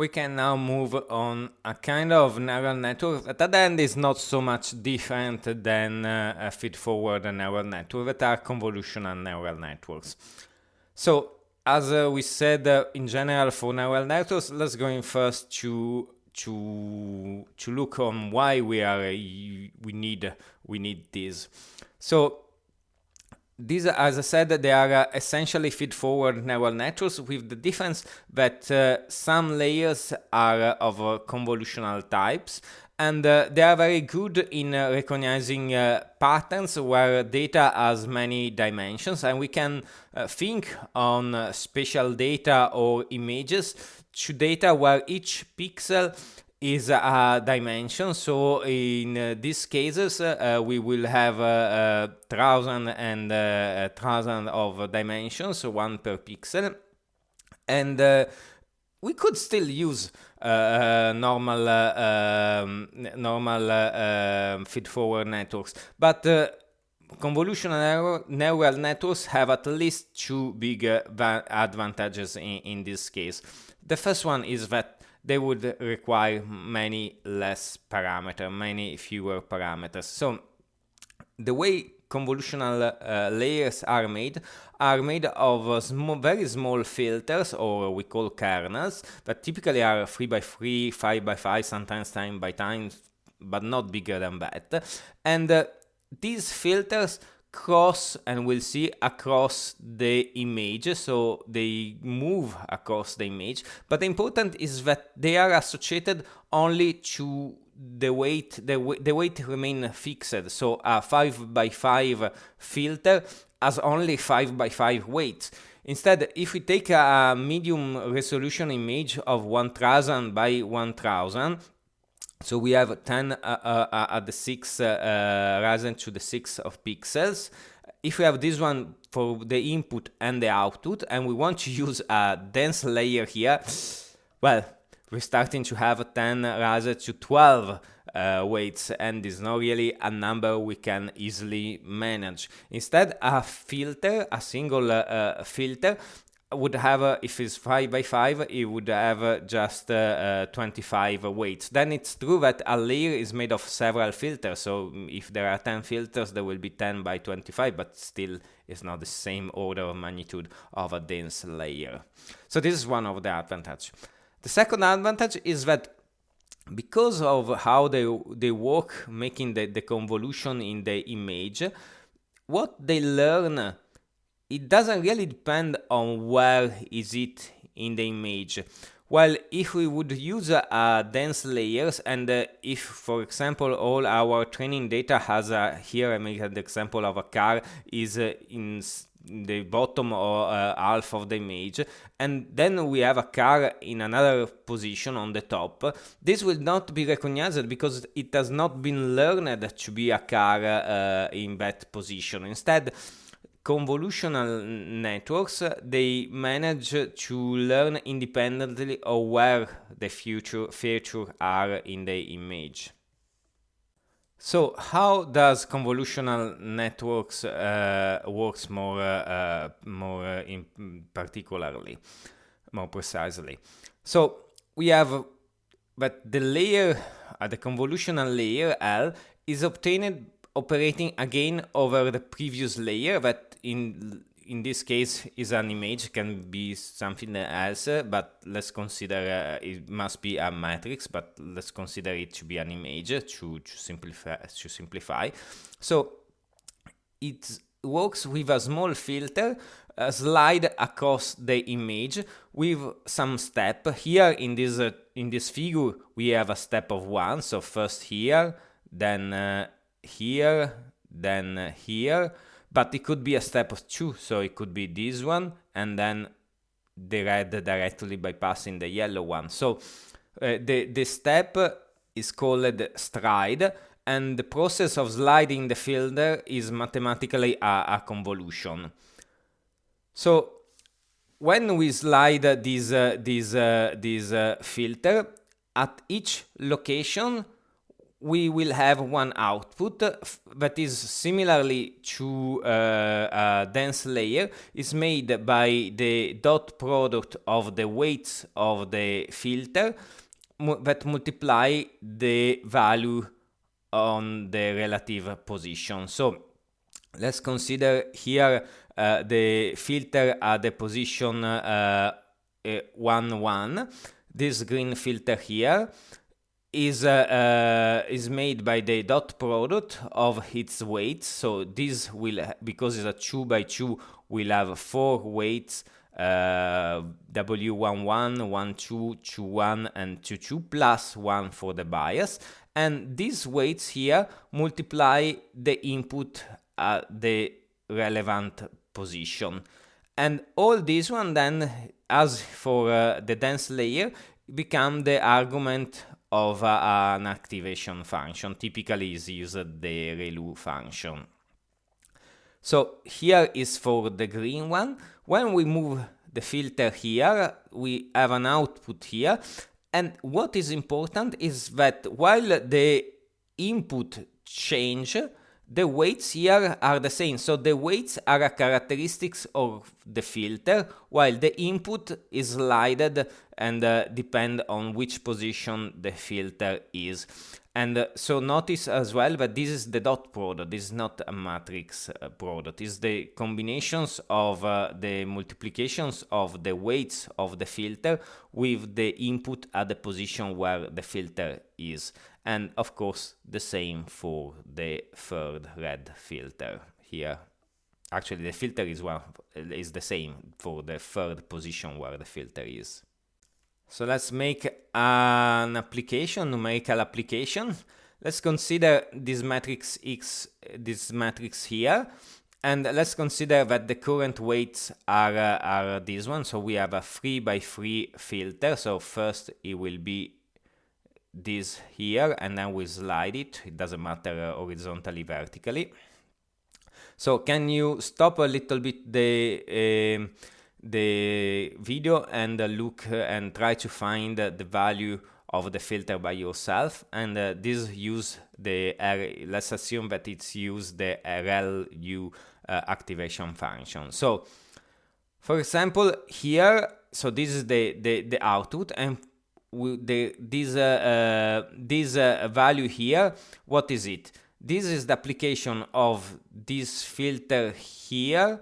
We can now move on a kind of neural network that at the end is not so much different than uh, a feed-forward neural network that are convolutional neural networks. So as uh, we said uh, in general for neural networks, let's go in first to to to look on why we are we need we need this. So these, as I said, they are uh, essentially feed-forward neural networks with the difference that uh, some layers are uh, of uh, convolutional types and uh, they are very good in uh, recognizing patterns where data has many dimensions and we can think on spatial data or images to data where each pixel is a dimension. So in uh, these cases, uh, we will have uh, a thousand and uh, a thousand of dimensions, one per pixel, and uh, we could still use uh, normal um, normal um, feed-forward networks, but convolutional neural networks have at least two big advantages in, in this case. The first one is that they would require many less parameters, many fewer parameters. So the way convolutional uh, layers are made are made of uh, very small filters or we call kernels that typically are 3 by 3 5 by 5 sometimes time by time but not bigger than that and uh, these filters cross and we'll see across the image. So they move across the image. But the important is that they are associated only to the weight the, the weight remain fixed. So a 5 by 5 filter has only 5 by 5 weights instead if we take a medium resolution image of 1000 by 1000 so we have 10 uh, uh, uh, at the 6 uh, uh, risen to the 6 of pixels. If we have this one for the input and the output, and we want to use a dense layer here, well, we're starting to have 10 risen to 12 uh, weights and is not really a number we can easily manage. Instead, a filter, a single uh, filter, would have, uh, if it's 5 by 5, it would have uh, just uh, 25 weights. Then it's true that a layer is made of several filters, so if there are 10 filters, there will be 10 by 25, but still it's not the same order of magnitude of a dense layer. So this is one of the advantages. The second advantage is that because of how they, they work making the, the convolution in the image, what they learn it doesn't really depend on where is it in the image. Well, if we would use uh, dense layers and uh, if, for example, all our training data has a, here I make an example of a car is uh, in the bottom or uh, half of the image and then we have a car in another position on the top this will not be recognized because it has not been learned to be a car uh, in that position instead convolutional networks, they manage to learn independently of where the future features are in the image. So how does convolutional networks uh, works more uh, more uh, particularly, more precisely? So we have that the layer, uh, the convolutional layer L, is obtained operating again over the previous layer that in in this case is an image can be something else but let's consider uh, it must be a matrix but let's consider it to be an image to, to simplify to simplify. So it works with a small filter uh, slide across the image with some step. Here in this uh, in this figure we have a step of one. So first here then uh, here then here but it could be a step of two. So it could be this one and then the red directly bypassing the yellow one. So uh, the the step is called stride and the process of sliding the filter is mathematically a, a convolution. So when we slide this uh, this uh, this uh, filter at each location we will have one output that is similarly to uh, a dense layer is made by the dot product of the weights of the filter that multiply the value on the relative position. So let's consider here uh, the filter at the position uh, uh, 1 1 this green filter here is uh, uh, is made by the dot product of its weights. So this will, because it's a 2 by 2, will have four weights uh, W11, 12, 21, and 22, plus 1 for the bias. And these weights here multiply the input at the relevant position. And all this one then, as for uh, the dense layer, become the argument of uh, an activation function. Typically is used the ReLU function. So here is for the green one. When we move the filter here, we have an output here. And what is important is that while the input change, the weights here are the same. So the weights are a characteristics of the filter, while the input is slided and uh, depend on which position the filter is. And uh, so notice as well that this is the dot product, this is not a matrix uh, product, it's the combinations of uh, the multiplications of the weights of the filter with the input at the position where the filter is and of course the same for the third red filter here. Actually the filter is one is the same for the third position where the filter is. So let's make an application numerical application. Let's consider this matrix x this matrix here. And let's consider that the current weights are uh, are this one. So we have a 3 by 3 filter. So first it will be this here and then we slide it. It doesn't matter uh, horizontally vertically. So can you stop a little bit the uh, the video and uh, look and try to find the value of the filter by yourself? And uh, this use the R let's assume that it's use the ReLU uh, activation function. So for example here so this is the the, the output and the, this, uh, uh, this uh, value here, what is it? This is the application of this filter here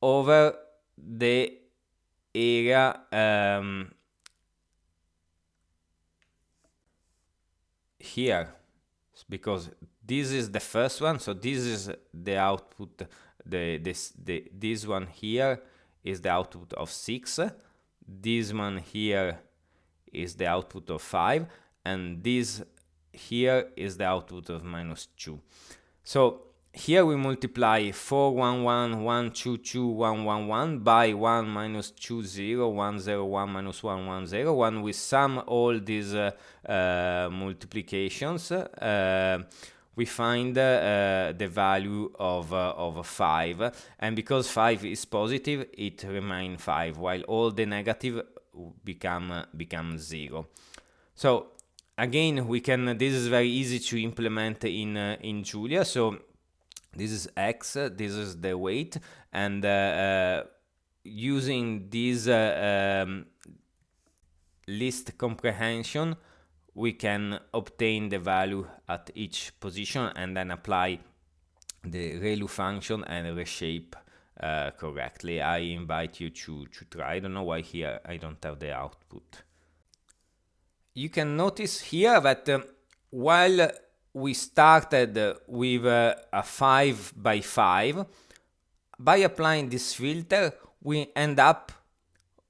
over the area um, here because this is the first one so this is the output the this the this one here is the output of 6 this one here is the output of 5 and this here is the output of minus 2. So here we multiply 4, 1, 1, 1, 2, 2, 1, 1, 1 by 1 minus 2, 0, 1, 0, 1 minus 1, 1, 0. When we sum all these uh, uh, multiplications, uh, we find uh, the value of, uh, of 5. And because 5 is positive, it remains 5, while all the negative become become zero. So again, we can. This is very easy to implement in uh, in Julia. So this is x. This is the weight, and uh, uh, using this um, list comprehension, we can obtain the value at each position and then apply the ReLU function and reshape uh, correctly. I invite you to, to try. I don't know why here I don't have the output. You can notice here that uh, while we started with uh, a 5 by 5, by applying this filter, we end up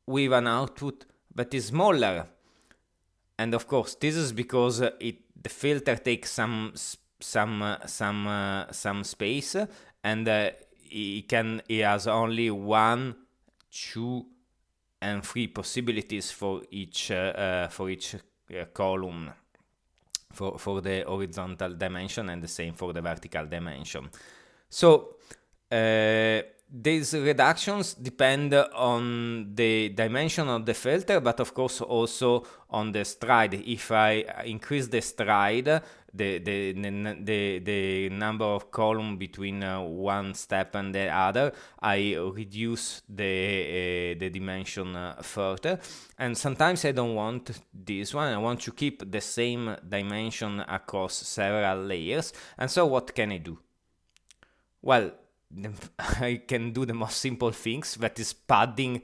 with an output that is smaller. And of course, this is because it the filter takes some some uh, some uh, some space and uh, he can he has only one, two, and three possibilities for each uh, uh, for each uh, column for for the horizontal dimension and the same for the vertical dimension. So uh, these reductions depend on the dimension of the filter, but of course also on the stride. If I increase the stride, the the the, the number of column between uh, one step and the other, I reduce the uh, the dimension uh, further. And sometimes I don't want this one. I want to keep the same dimension across several layers. And so what can I do? Well, I can do the most simple things, that is padding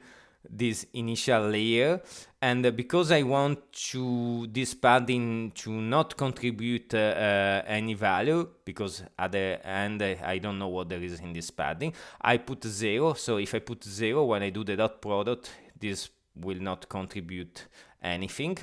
this initial layer. And uh, because I want to this padding to not contribute uh, uh, any value because at the end uh, I don't know what there is in this padding I put zero. So if I put zero when I do the dot product this will not contribute anything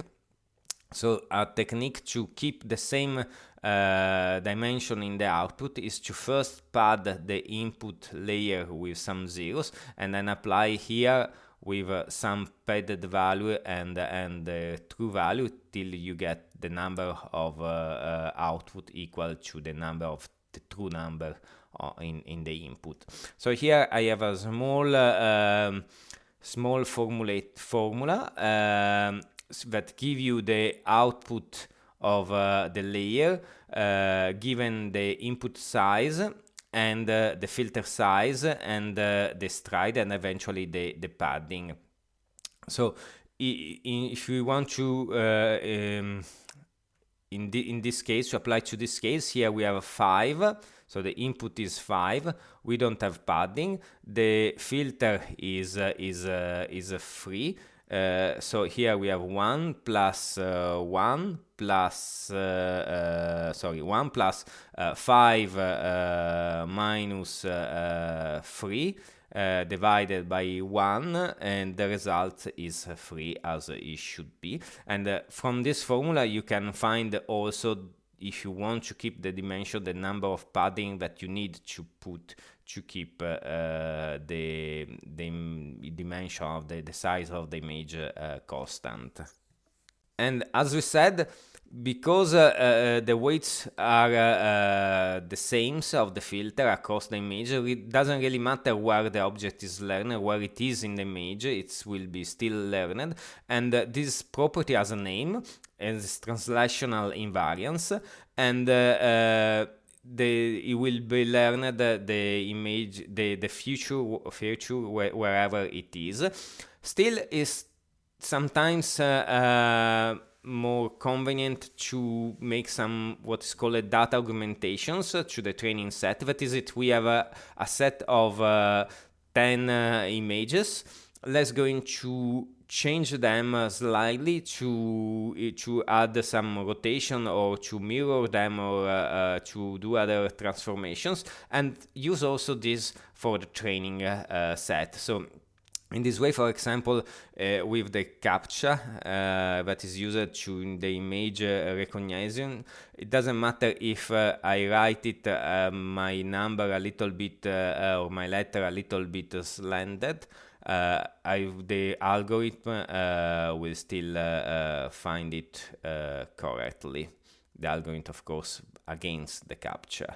so a technique to keep the same uh, dimension in the output is to first pad the input layer with some zeros and then apply here with uh, some padded value and and uh, true value till you get the number of uh, uh, output equal to the number of the true number in in the input. So here i have a small um, small formulate formula um, that give you the output of uh, the layer uh, given the input size and uh, the filter size and uh, the stride and eventually the, the padding. So if we want to uh, um, in, the, in this case to apply to this case here we have a 5 so the input is 5 we don't have padding. The filter is uh, is is free uh, so here we have 1 plus, uh, 1 plus uh, uh sorry 1 plus, uh, 5 minus 3 divided by 1 and the result is 3 as it should be. And from this formula you can find also if you want to keep the dimension the number of padding that you need to put to keep uh, uh, the, the dimension of the, the size of the image uh, constant. And as we said, because uh, uh, the weights are uh, the same of the filter across the image, it doesn't really matter where the object is learned, where it is in the image, it will be still learned. And this property has a name, as translational invariance, and the it will be learned the image the the future future wherever it is. Still is sometimes uh, uh, more convenient to make some what is called data augmentations to the training set. That is it we have a, a set of uh, 10 uh, images. Let's go into change them uh, slightly to uh, to add some rotation or to mirror them or uh, uh, to do other transformations and use also this for the training uh, set. So in this way, for example, uh, with the CAPTCHA uh, that is used to the image uh, recognition, it doesn't matter if I write it my number a little bit or my letter a little bit slanted uh, I, the algorithm uh, will still uh, find it correctly. The algorithm, of course, against the CAPTCHA.